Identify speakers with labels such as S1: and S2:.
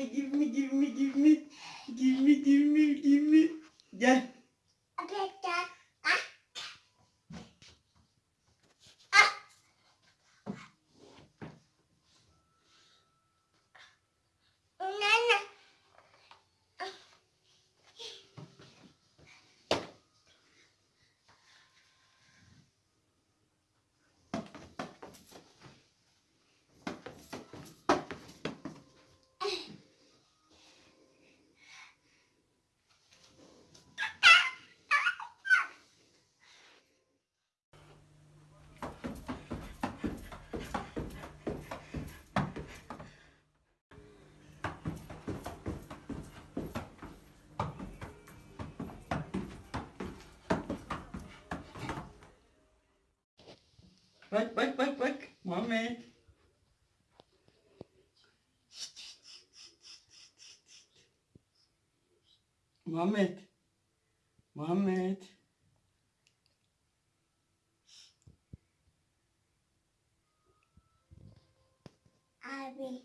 S1: me, give me, give me, give me. Give me, give me, give me. Gel. Bak bak bak bak. Muhammed. Muhammed. Muhammed.
S2: Abi.